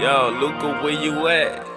Yo, Luca, where you at?